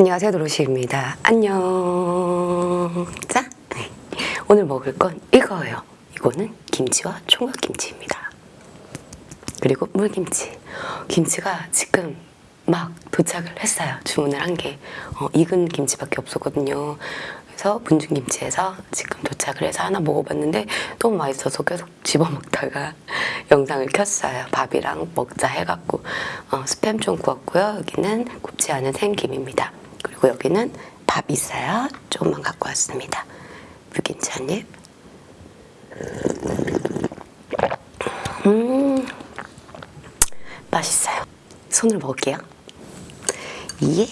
안녕하세요 도로시입니다. 안녕. 자 네. 오늘 먹을 건 이거예요. 이거는 김치와 총각김치입니다. 그리고 물김치. 김치가 지금 막 도착을 했어요. 주문을 한게. 어, 익은 김치밖에 없었거든요. 그래서 분중김치에서 지금 도착을 해서 하나 먹어봤는데 너무 맛있어서 계속 집어먹다가 영상을 켰어요. 밥이랑 먹자 해갖고. 어, 스팸 좀 구웠고요. 여기는 굽지 않은 생김입니다 그리고 여기는 밥 있어요. 조금만 갖고 왔습니다. 한입. 음 맛있어요. 손으로 먹을게요. 예.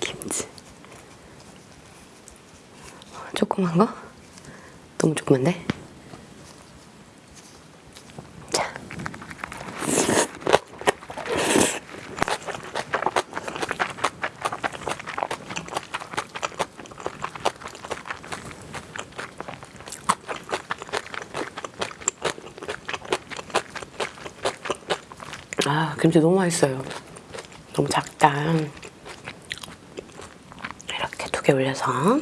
김치. 조그만 거? 너무 조그만데? 자 아, 김치 너무 맛있어요. 너무 작다. 이렇게 두 개 올려서.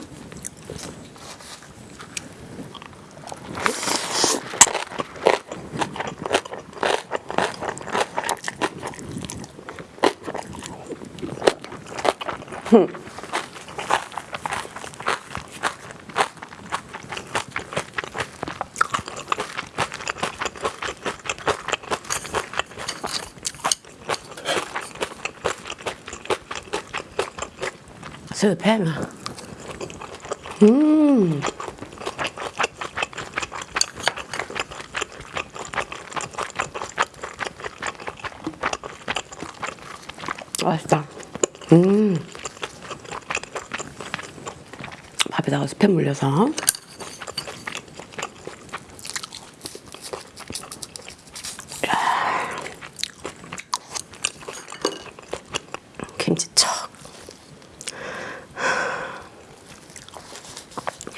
스팸. 음. 맛있다. 음. 밥에다가 스팸 물려서. 야. 김치 척.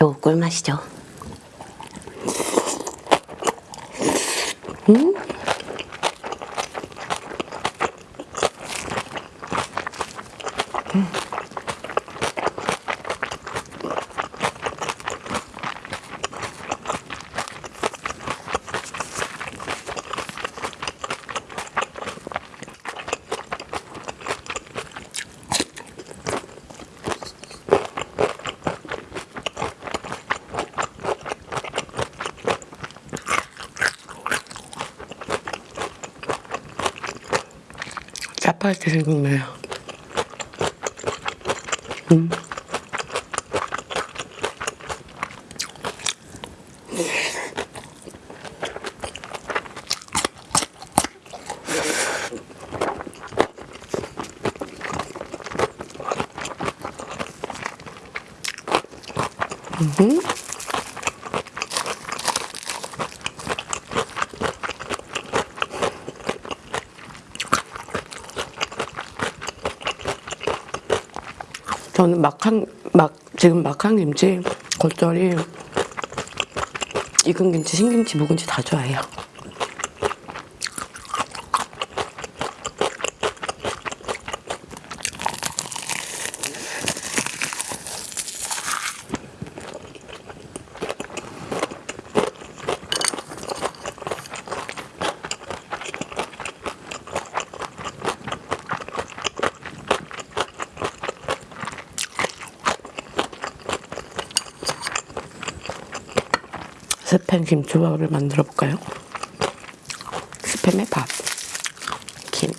요거 꿀맛이죠. 음? 음. 짜파게티 생각나요. 음. 음. 저는 막한 막 지금 막한 김치, 겉절이, 익은 김치, 신김치, 묵은지 다 좋아해요. 스팸 김조합을 만들어 볼까요? 스팸에 밥, 김.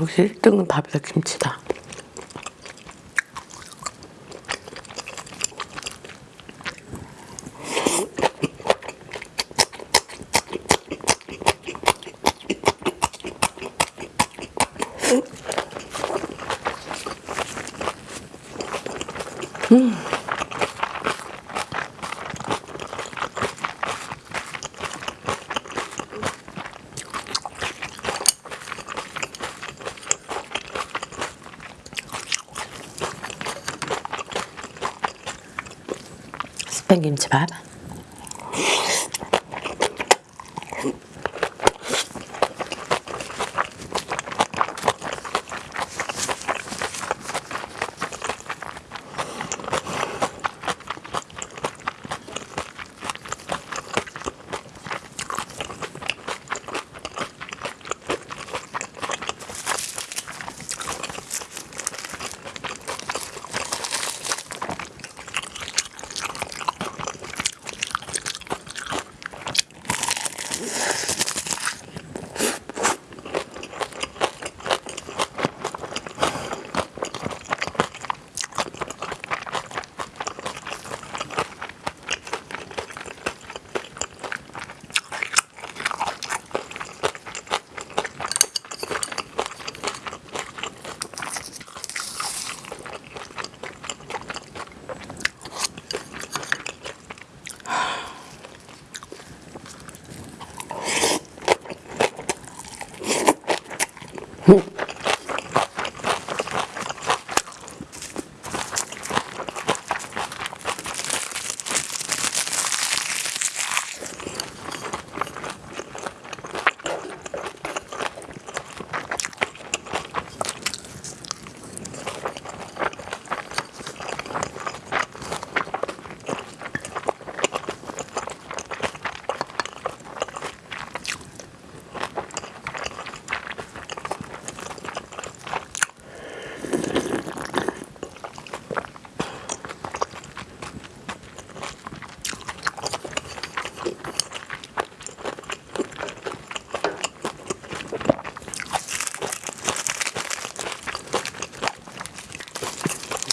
역시 1등은 밥에다 김치다. 스 팸김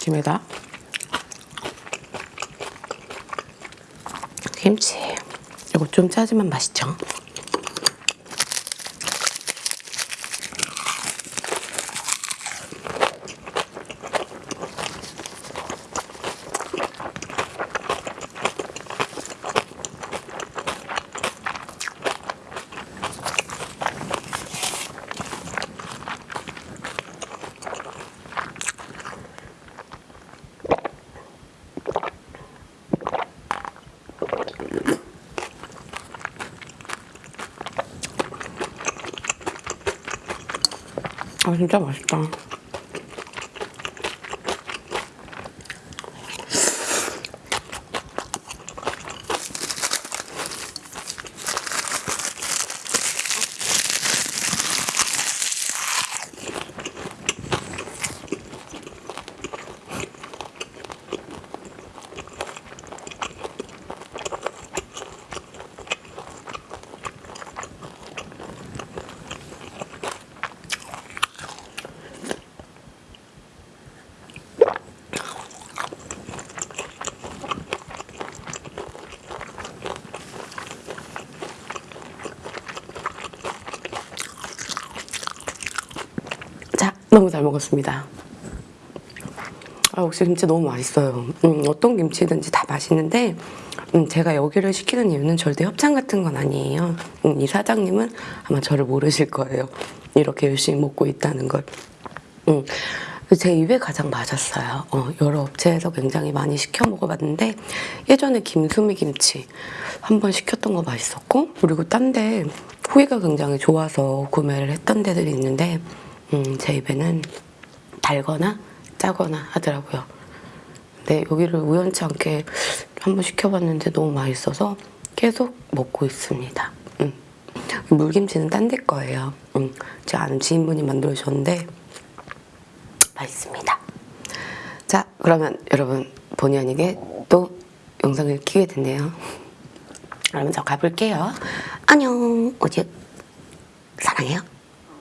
김에다 김치. 이거 좀 짜지만 맛있죠? 아 진짜 맛있다. 자, 너무 잘 먹었습니다. 아, 역시 김치 너무 맛있어요. 음, 어떤 김치든지 다 맛있는데 음, 제가 여기를 시키는 이유는 절대 협찬 같은 건 아니에요. 음, 이 사장님은 아마 저를 모르실 거예요. 이렇게 열심히 먹고 있다는 걸. 음, 제 입에 가장 맞았어요. 어, 여러 업체에서 굉장히 많이 시켜 먹어봤는데 예전에 김수미 김치 한번 시켰던 거 맛있었고 그리고 딴 데 후기가 굉장히 좋아서 구매를 했던 데들이 있는데 음, 제 입에는 달거나 짜거나 하더라고요. 근데 여기를 우연치 않게 한번 시켜봤는데 너무 맛있어서 계속 먹고 있습니다. 음. 물김치는 딴 데 거예요. 음. 제 아는 지인분이 만들어 주셨는데 맛있습니다. 자, 그러면 여러분 본의 아니게 또 영상을 키게 됐네요. 그러면 저 가볼게요. 안녕. 어제 사랑해요.